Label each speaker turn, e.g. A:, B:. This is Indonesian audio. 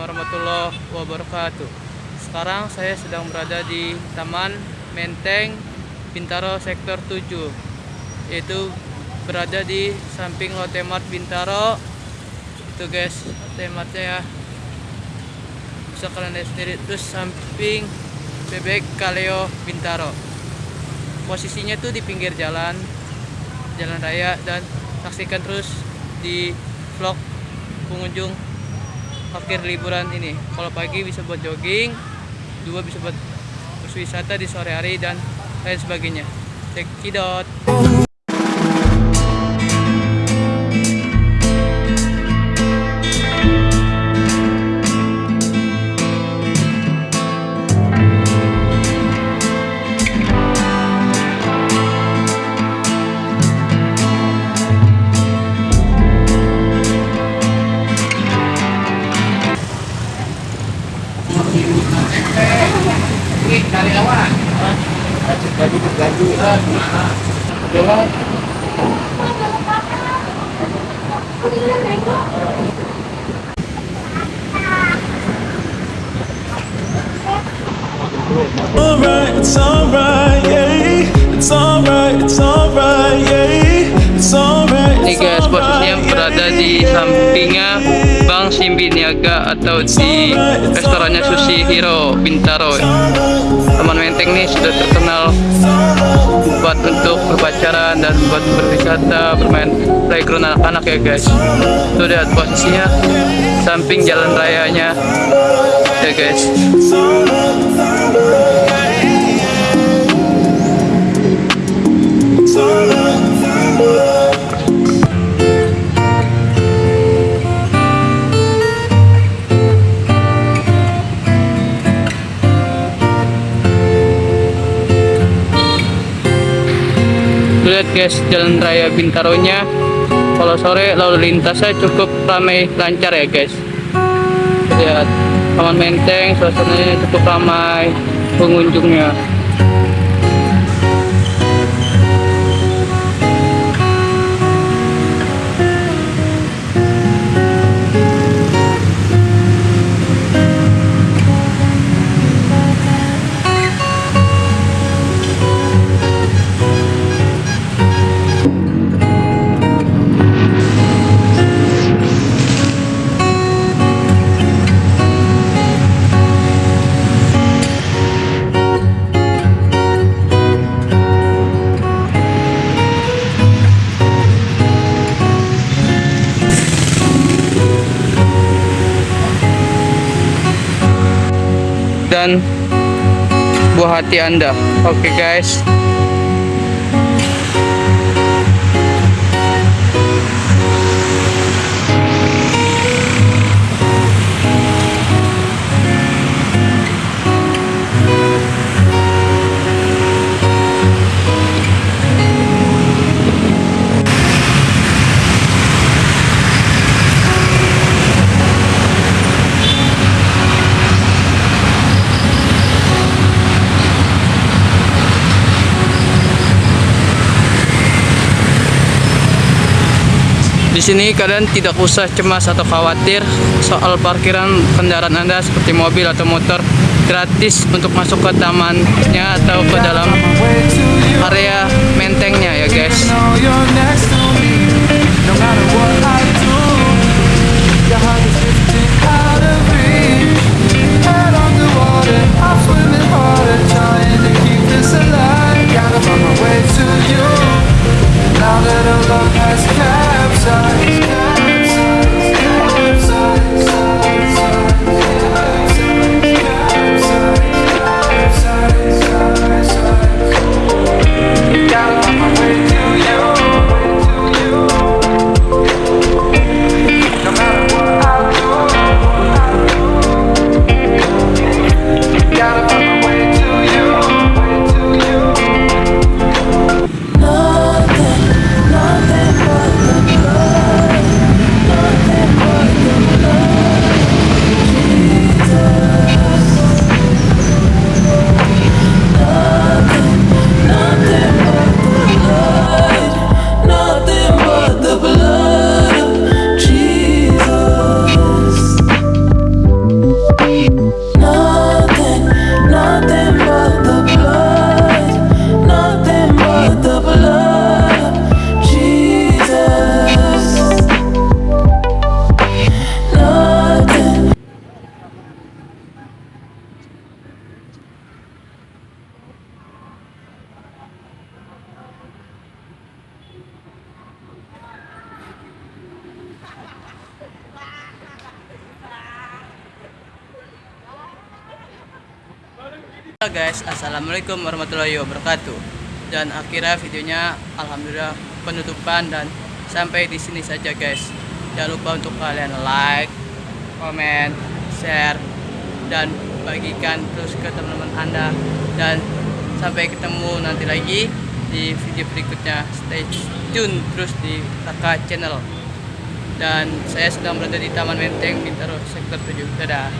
A: warahmatullahi wabarakatuh. Sekarang saya sedang berada di Taman Menteng Bintaro Sektor 7 Yaitu berada di samping Lotte Mart Bintaro. Itu guys, Lotte Martnya ya. Bisa kalian lihat sendiri Terus samping Bebek Kaleo Bintaro. Posisinya tuh di pinggir jalan Jalan raya dan saksikan terus di vlog pengunjung parkir liburan ini. Kalau pagi bisa buat jogging dua bisa buat berwisata di sore hari dan lain sebagainya. Cekidot
B: cari jadi berganti jalan.
C: Alright, it's alright, yeah, it's alright
A: Simbi Niaga atau di restorannya Sushi Hero Bintaro. Taman Menteng ini sudah terkenal buat untuk berpacaran dan buat berwisata bermain playground anak-anak ya guys. Tuh lihat posisinya samping jalan rayanya ya guys lihat guys jalan raya Bintaronya. Kalau sore lalu lintasnya cukup ramai lancar ya guys. Lihat Taman Menteng suasananya cukup ramai pengunjungnya buah hati anda. Oke guys Di sini kalian tidak usah cemas atau khawatir soal parkiran kendaraan Anda seperti mobil atau motor gratis untuk masuk ke tamannya atau ke dalam area mentengnya ya guys. Oke guys, assalamualaikum warahmatullahi wabarakatuh. Dan akhirnya videonya alhamdulillah penutupan dan sampai di sini saja guys. Jangan lupa untuk kalian like, komen, share, dan bagikan terus ke teman-teman anda. Dan sampai ketemu nanti lagi di video berikutnya. Stay tune terus di kakak channel. Dan saya sedang berada di Taman Menteng Bintaro Sektor 7. Dadah.